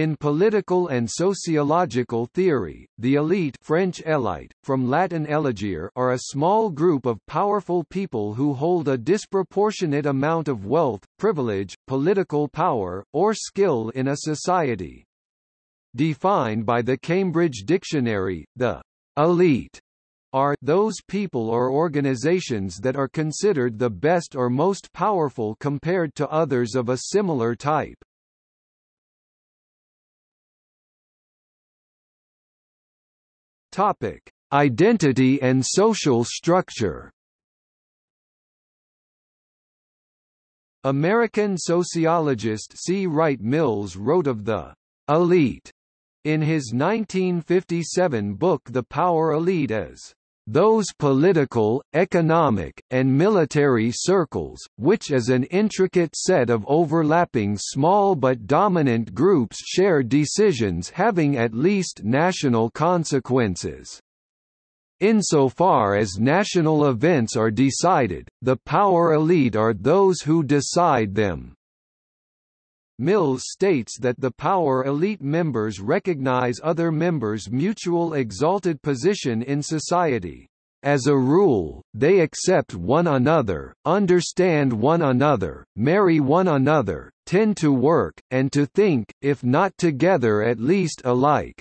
In political and sociological theory, the elite French élite, from Latin elegere are a small group of powerful people who hold a disproportionate amount of wealth, privilege, political power, or skill in a society. Defined by the Cambridge Dictionary, the elite are those people or organizations that are considered the best or most powerful compared to others of a similar type. Topic: Identity and social structure. American sociologist C. Wright Mills wrote of the elite in his 1957 book The Power Elite as those political, economic, and military circles, which as an intricate set of overlapping small but dominant groups share decisions having at least national consequences. Insofar as national events are decided, the power elite are those who decide them. Mills states that the power elite members recognize other members' mutual exalted position in society. As a rule, they accept one another, understand one another, marry one another, tend to work, and to think, if not together at least alike.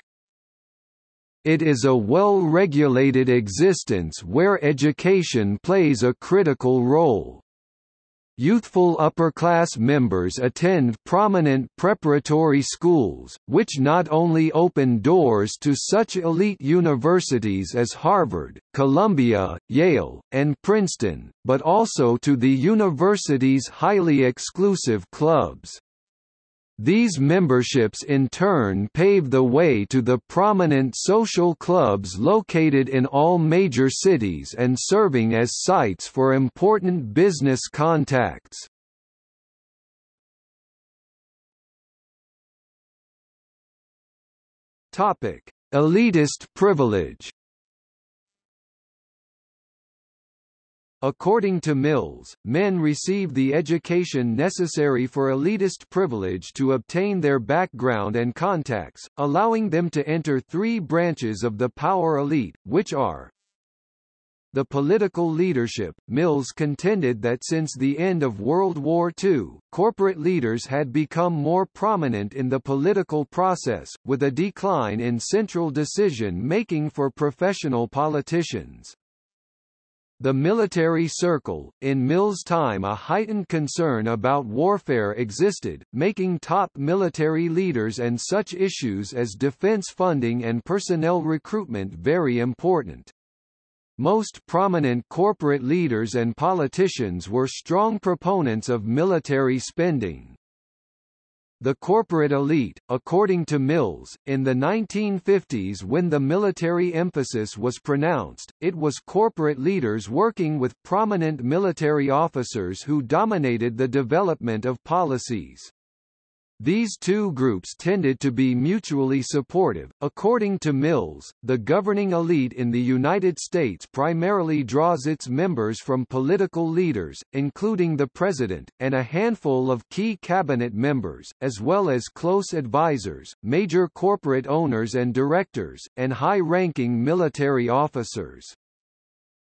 It is a well-regulated existence where education plays a critical role. Youthful upper-class members attend prominent preparatory schools, which not only open doors to such elite universities as Harvard, Columbia, Yale, and Princeton, but also to the university's highly exclusive clubs. These memberships in turn pave the way to the prominent social clubs located in all major cities and serving as sites for important business contacts. Elitist privilege According to Mills, men receive the education necessary for elitist privilege to obtain their background and contacts, allowing them to enter three branches of the power elite, which are the political leadership, Mills contended that since the end of World War II, corporate leaders had become more prominent in the political process, with a decline in central decision-making for professional politicians. The military circle, in Mill's time a heightened concern about warfare existed, making top military leaders and such issues as defense funding and personnel recruitment very important. Most prominent corporate leaders and politicians were strong proponents of military spending. The corporate elite, according to Mills, in the 1950s when the military emphasis was pronounced, it was corporate leaders working with prominent military officers who dominated the development of policies. These two groups tended to be mutually supportive. According to Mills, the governing elite in the United States primarily draws its members from political leaders, including the president, and a handful of key cabinet members, as well as close advisors, major corporate owners and directors, and high-ranking military officers.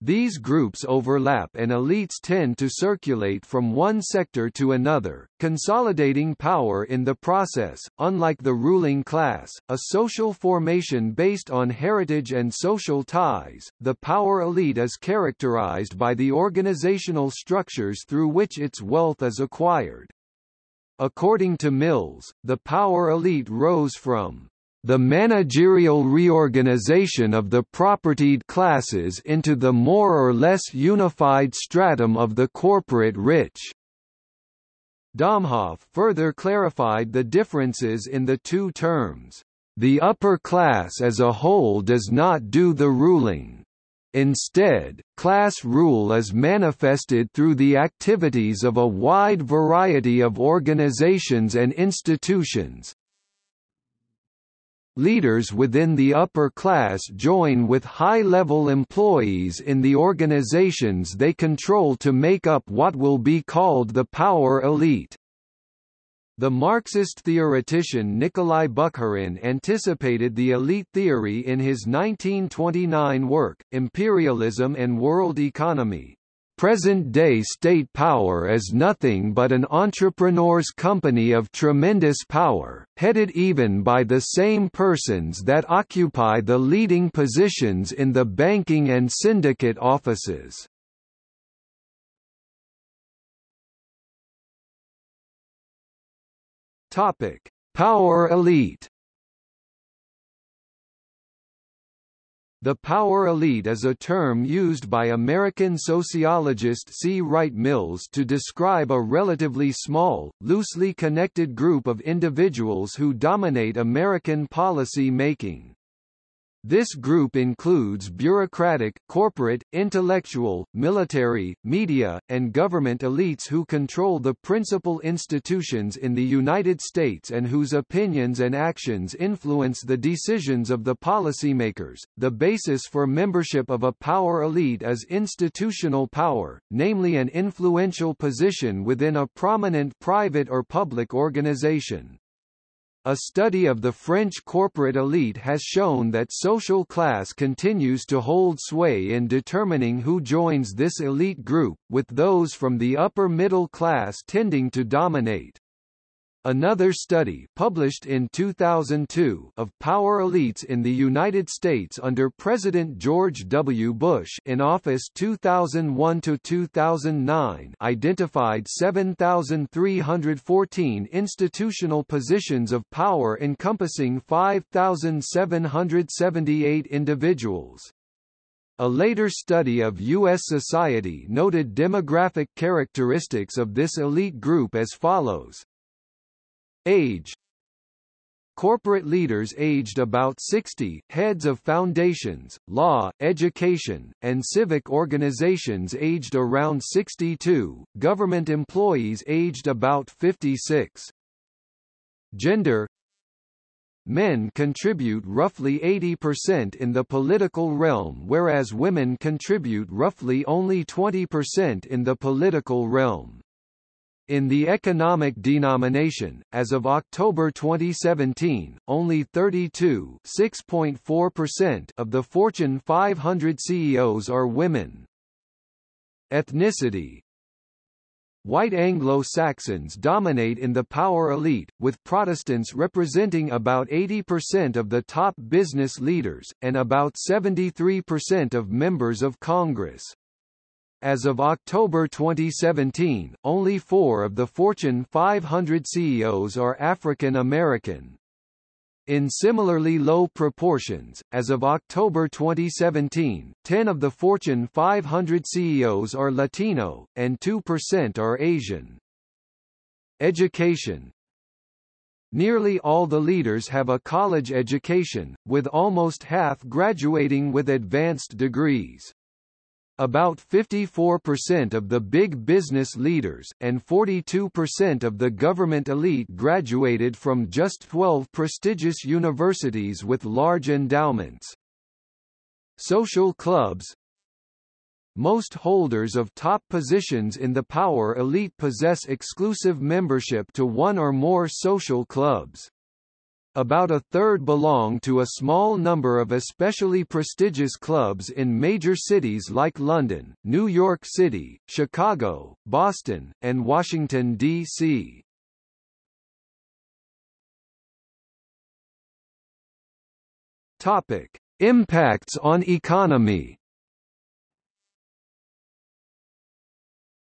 These groups overlap and elites tend to circulate from one sector to another, consolidating power in the process. Unlike the ruling class, a social formation based on heritage and social ties, the power elite is characterized by the organizational structures through which its wealth is acquired. According to Mills, the power elite rose from the managerial reorganization of the propertied classes into the more or less unified stratum of the corporate rich. Domhoff further clarified the differences in the two terms. The upper class as a whole does not do the ruling. Instead, class rule is manifested through the activities of a wide variety of organizations and institutions, Leaders within the upper class join with high-level employees in the organizations they control to make up what will be called the power elite. The Marxist theoretician Nikolai Bukharin anticipated the elite theory in his 1929 work, Imperialism and World Economy. Present-day state power is nothing but an entrepreneur's company of tremendous power, headed even by the same persons that occupy the leading positions in the banking and syndicate offices. Power elite. The power elite is a term used by American sociologist C. Wright Mills to describe a relatively small, loosely connected group of individuals who dominate American policy making. This group includes bureaucratic, corporate, intellectual, military, media, and government elites who control the principal institutions in the United States and whose opinions and actions influence the decisions of the policymakers. The basis for membership of a power elite is institutional power, namely an influential position within a prominent private or public organization. A study of the French corporate elite has shown that social class continues to hold sway in determining who joins this elite group, with those from the upper middle class tending to dominate. Another study published in 2002 of power elites in the United States under President George W. Bush in office 2001 to 2009 identified 7314 institutional positions of power encompassing 5778 individuals. A later study of U.S. society noted demographic characteristics of this elite group as follows. Age Corporate leaders aged about 60, heads of foundations, law, education, and civic organizations aged around 62, government employees aged about 56. Gender Men contribute roughly 80% in the political realm whereas women contribute roughly only 20% in the political realm. In the economic denomination, as of October 2017, only 32 of the Fortune 500 CEOs are women. Ethnicity White Anglo-Saxons dominate in the power elite, with Protestants representing about 80% of the top business leaders, and about 73% of members of Congress. As of October 2017, only four of the Fortune 500 CEOs are African American. In similarly low proportions, as of October 2017, 10 of the Fortune 500 CEOs are Latino, and 2% are Asian. Education Nearly all the leaders have a college education, with almost half graduating with advanced degrees. About 54% of the big business leaders, and 42% of the government elite graduated from just 12 prestigious universities with large endowments. Social clubs Most holders of top positions in the power elite possess exclusive membership to one or more social clubs. About a third belong to a small number of especially prestigious clubs in major cities like London, New York City, Chicago, Boston, and Washington, D.C. Topic: Impacts on economy.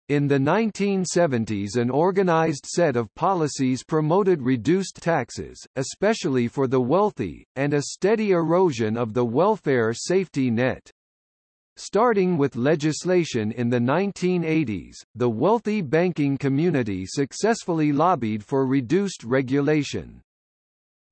In the 1970s an organized set of policies promoted reduced taxes, especially for the wealthy, and a steady erosion of the welfare safety net. Starting with legislation in the 1980s, the wealthy banking community successfully lobbied for reduced regulation.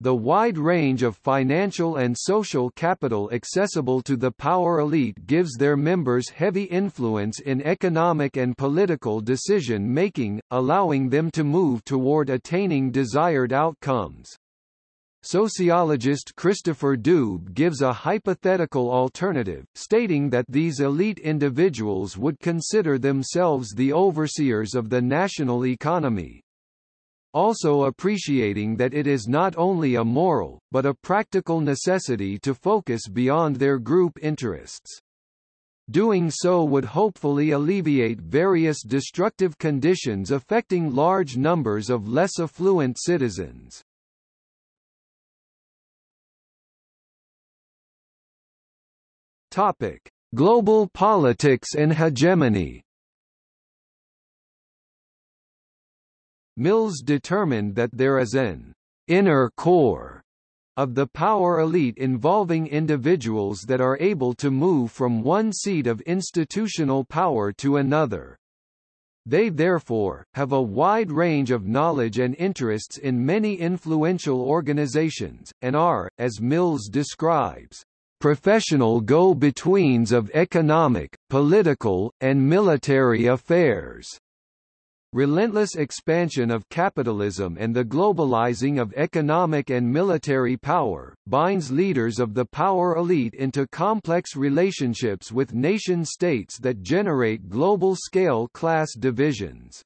The wide range of financial and social capital accessible to the power elite gives their members heavy influence in economic and political decision-making, allowing them to move toward attaining desired outcomes. Sociologist Christopher Doob gives a hypothetical alternative, stating that these elite individuals would consider themselves the overseers of the national economy, also appreciating that it is not only a moral, but a practical necessity to focus beyond their group interests. Doing so would hopefully alleviate various destructive conditions affecting large numbers of less affluent citizens. Topic: Global politics and hegemony. Mills determined that there is an inner core of the power elite involving individuals that are able to move from one seat of institutional power to another. They therefore, have a wide range of knowledge and interests in many influential organizations, and are, as Mills describes, professional go-betweens of economic, political, and military affairs. Relentless expansion of capitalism and the globalizing of economic and military power, binds leaders of the power elite into complex relationships with nation-states that generate global-scale class divisions.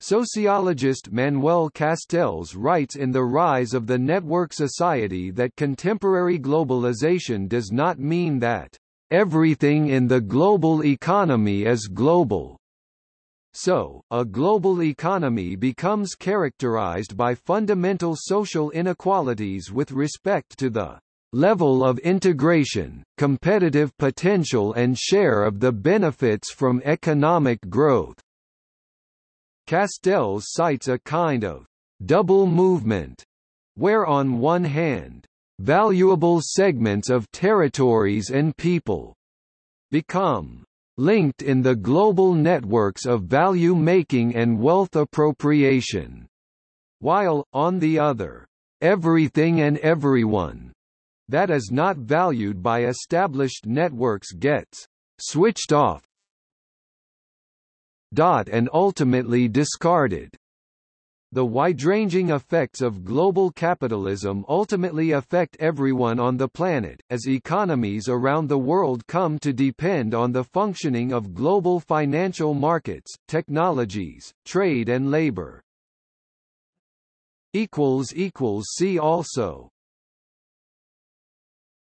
Sociologist Manuel Castells writes in The Rise of the Network Society that contemporary globalization does not mean that everything in the global economy is global. So, a global economy becomes characterized by fundamental social inequalities with respect to the level of integration, competitive potential and share of the benefits from economic growth. Castells cites a kind of double movement, where on one hand, valuable segments of territories and people become linked in the global networks of value-making and wealth appropriation, while, on the other, everything and everyone that is not valued by established networks gets switched off dot and ultimately discarded. The wide-ranging effects of global capitalism ultimately affect everyone on the planet, as economies around the world come to depend on the functioning of global financial markets, technologies, trade and labor. See also